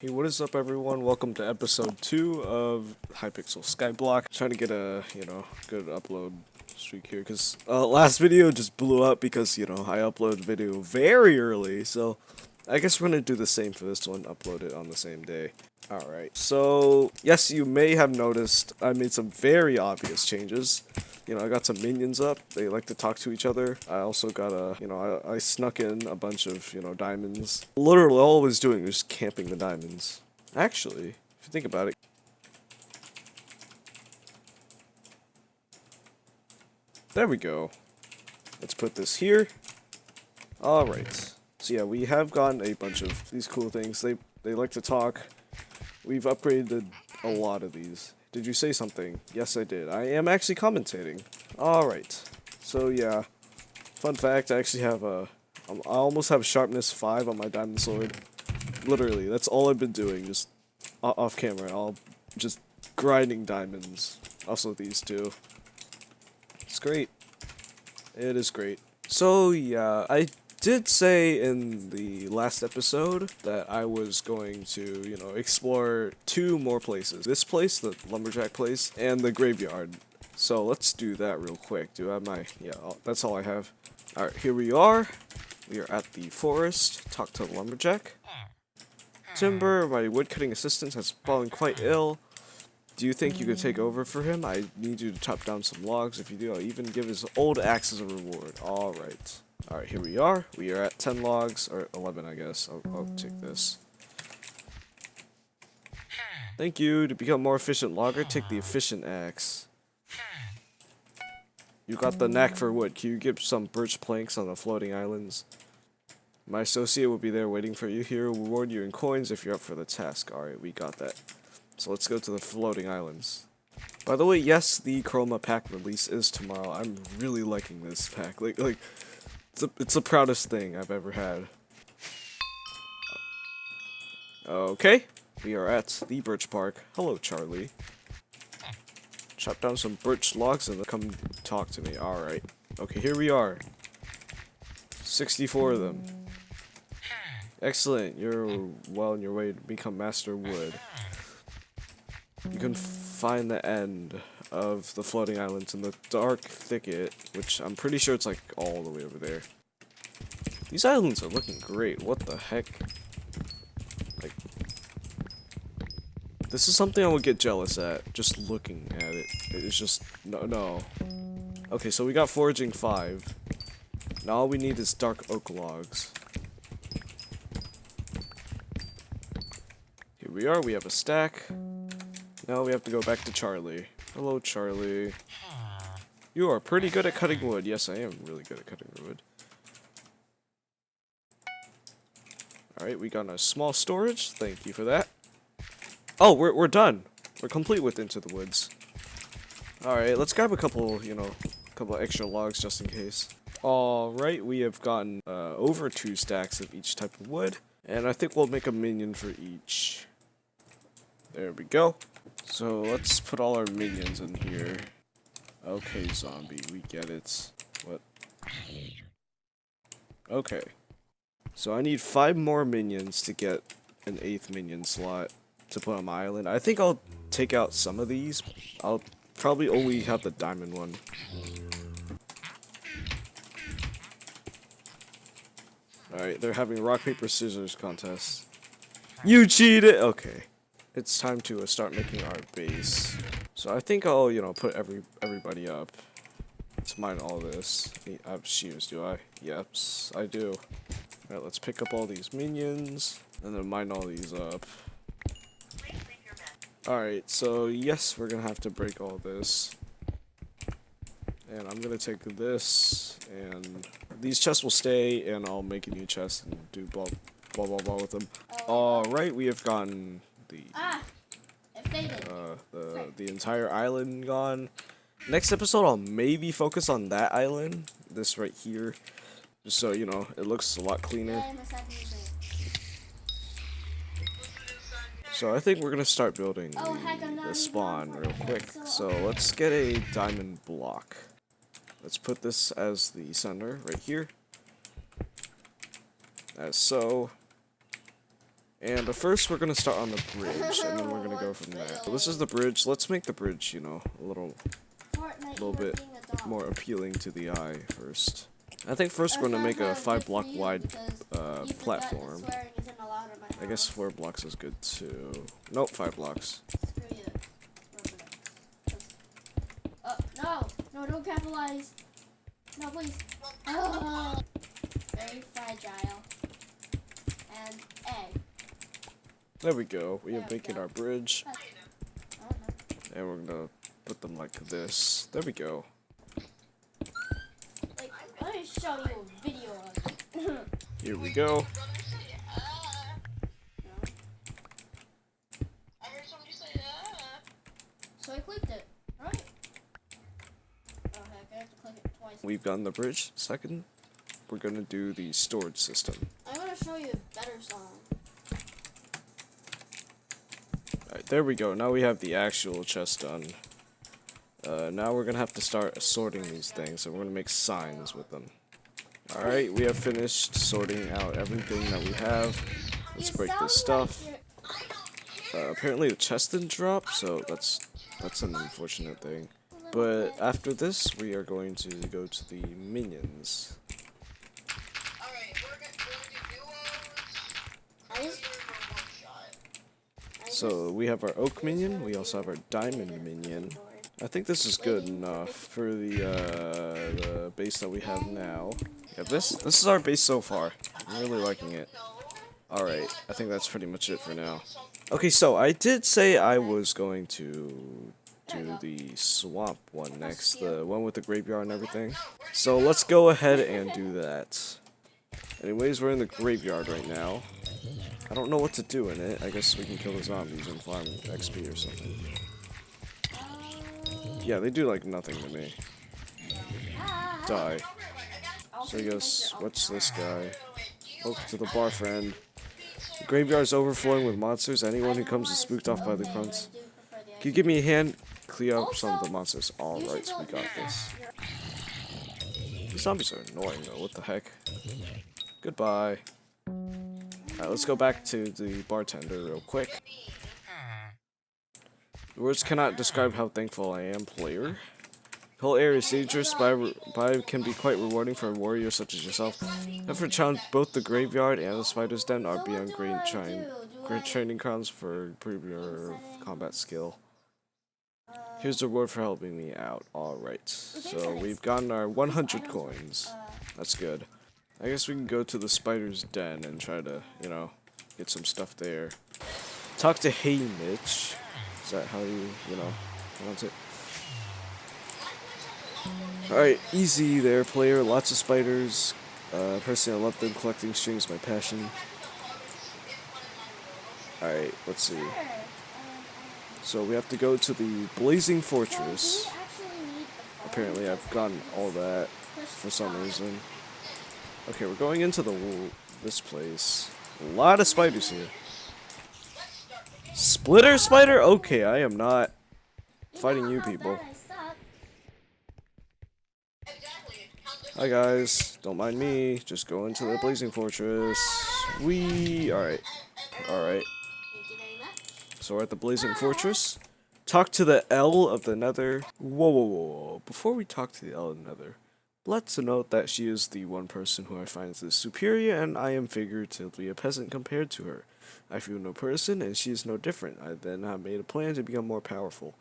Hey, what is up everyone? Welcome to episode 2 of Hypixel Skyblock. Trying to get a, you know, good upload streak here because uh, last video just blew up because, you know, I upload video very early. So I guess we're going to do the same for this one, upload it on the same day. Alright, so yes, you may have noticed I made some very obvious changes. You know, I got some minions up. They like to talk to each other. I also got a, you know, I, I snuck in a bunch of, you know, diamonds. Literally all I was doing was camping the diamonds. Actually, if you think about it. There we go. Let's put this here. Alright. So yeah, we have gotten a bunch of these cool things. They they like to talk. We've upgraded a lot of these. Did you say something? Yes, I did. I am actually commentating. Alright. So, yeah. Fun fact, I actually have a... Um, almost have sharpness 5 on my diamond sword. Literally, that's all I've been doing, just off camera. I'll just grinding diamonds. Also these two. It's great. It is great. So, yeah, I did say in the last episode that I was going to, you know, explore two more places. This place, the Lumberjack place, and the graveyard. So let's do that real quick. Do I have my, yeah, that's all I have. Alright, here we are. We are at the forest. Talk to the Lumberjack. Timber, my woodcutting assistant, has fallen quite ill. Do you think you could take over for him? I need you to chop down some logs. If you do, I'll even give his old axe as a reward. Alright. Alright, here we are. We are at 10 logs, or 11 I guess. I'll, I'll take this. Thank you. To become more efficient logger, take the efficient axe. You got the knack for wood. Can you get some birch planks on the floating islands? My associate will be there waiting for you. Here We'll reward you in coins if you're up for the task. Alright, we got that. So let's go to the floating islands. By the way, yes, the Chroma pack release is tomorrow. I'm really liking this pack. Like, like, it's, a, it's the proudest thing I've ever had. Okay, we are at the Birch Park. Hello, Charlie. Chop down some birch logs and come talk to me. Alright. Okay, here we are. 64 of them. Excellent. You're well on your way to become Master Wood. You can find the end of the floating islands in the dark thicket, which I'm pretty sure it's like all the way over there. These islands are looking great. What the heck? Like, this is something I would get jealous at, just looking at it. It's just, no, no. Okay, so we got foraging 5. Now all we need is dark oak logs. Here we are, we have a stack. Now we have to go back to Charlie. Hello, Charlie. You are pretty good at cutting wood. Yes, I am really good at cutting wood. Alright, we got a small storage. Thank you for that. Oh, we're, we're done. We're complete with Into the Woods. Alright, let's grab a couple, you know, a couple extra logs just in case. Alright, we have gotten uh, over two stacks of each type of wood. And I think we'll make a minion for each. There we go. So let's put all our minions in here. Okay, zombie, we get it. What? Okay. So I need five more minions to get an eighth minion slot to put on my island. I think I'll take out some of these. I'll probably only have the diamond one. Alright, they're having rock, paper, scissors contest. You cheated! Okay it's time to uh, start making our base. So I think I'll, you know, put every everybody up. Let's mine all this. I have shears, do I? Yeps, I do. Alright, let's pick up all these minions, and then mine all these up. Alright, so yes, we're gonna have to break all this. And I'm gonna take this, and these chests will stay, and I'll make a new chest and do blah blah blah blah with them. Alright, we have gotten the ah, uh, the the entire island gone. Next episode, I'll maybe focus on that island, this right here, just so you know it looks a lot cleaner. So I think we're gonna start building oh, the, the spawn real quick. So let's get a diamond block. Let's put this as the center right here. As so. And but first, we're gonna start on the bridge, and then we're gonna go from there. So this is the bridge. Let's make the bridge, you know, a little, Fortnite, little bit a more appealing to the eye first. I think first we're gonna make a five block wide uh, platform. I guess four blocks is good too. Nope, five blocks. Oh, no! No, don't capitalize! No, please. Oh. Very fragile. And egg. There we go. We have making our bridge, I and we're gonna put them like this. There we go. Like, let me show you a video of it. Here we go. so I clicked it. Right. Oh heck, I have to click it twice. We've gotten the bridge. Second, we're gonna do the storage system. I'm gonna show you a better song. Alright, there we go. Now we have the actual chest done. Uh, now we're gonna have to start assorting these things, and we're gonna make signs with them. Alright, we have finished sorting out everything that we have. Let's break this stuff. Uh, apparently the chest didn't drop, so that's that's an unfortunate thing. But after this, we are going to go to the minions. I just, I just So we have our oak minion, we also have our diamond minion. I think this is good enough for the uh, the base that we have now. Yeah, this this is our base so far. I'm really liking it. All right, I think that's pretty much it for now. Okay, so I did say I was going to do the swamp one next, the one with the graveyard and everything. So let's go ahead and do that. Anyways, we're in the graveyard right now. I don't know what to do in it. I guess we can kill the zombies and farm XP or something. Yeah, they do like nothing to me. Die. So I guess, what's this guy? Welcome to the bar, friend. The graveyard's overflowing with monsters. Anyone who comes is spooked off by the grunts. Can you give me a hand? Clear up some of the monsters. Alright, we got this. These zombies are annoying though, what the heck? Goodbye. Alright, let's go back to the bartender real quick. Words cannot describe how thankful I am, player. The whole area but, I- can be quite rewarding for a warrior such as yourself. Effort challenge both the graveyard and the spider's den are beyond great, train, great training grounds for your combat skill. Here's the reward for helping me out. Alright, so we've gotten our 100 coins. That's good. I guess we can go to the spider's den and try to, you know, get some stuff there. Talk to Haymitch. Is that how you, you know, pronounce it? Alright, easy there, player. Lots of spiders. Uh, personally, I love them. Collecting strings my passion. Alright, let's see. So we have to go to the Blazing Fortress. Apparently, I've gotten all that for some reason. Okay, we're going into the this place. A lot of spiders here. Splitter spider? Okay, I am not fighting you people. Hi guys, don't mind me. Just go into the Blazing Fortress. We alright. Alright. So we're at the Blazing Fortress. Talk to the L of the Nether. Whoa, whoa, whoa, whoa. Before we talk to the L of the Nether, let's note that she is the one person who I find is superior, and I am figuratively a peasant compared to her. I feel no person, and she is no different. I then have made a plan to become more powerful.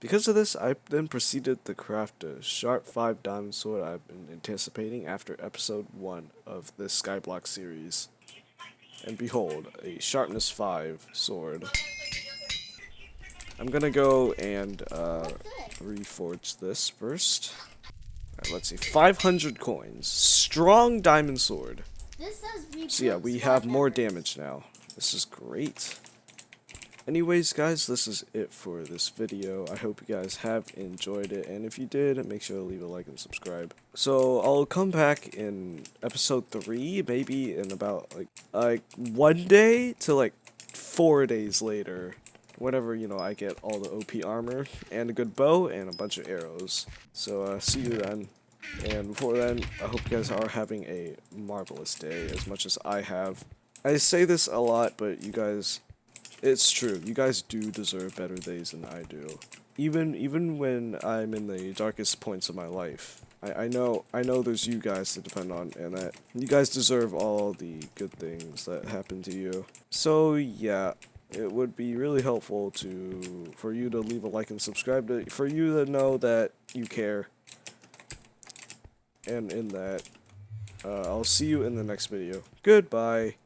Because of this, I then proceeded to craft a sharp 5 diamond sword I've been anticipating after episode 1 of this Skyblock series. And behold, a sharpness 5 sword. I'm gonna go and uh, reforge this first. Alright, let's see. 500 coins. Strong diamond sword. This says So yeah, we have more damage now. This is great. Anyways, guys, this is it for this video. I hope you guys have enjoyed it, and if you did, make sure to leave a like and subscribe. So I'll come back in episode three, maybe in about like like one day to like four days later. Whenever you know I get all the OP armor and a good bow and a bunch of arrows. So uh, see you then. And before then, I hope you guys are having a marvelous day as much as I have. I say this a lot, but you guys, it's true. You guys do deserve better days than I do. Even even when I'm in the darkest points of my life, I, I know I know there's you guys to depend on, and that you guys deserve all the good things that happen to you. So yeah, it would be really helpful to for you to leave a like and subscribe to for you to know that you care. And in that, uh, I'll see you in the next video. Goodbye.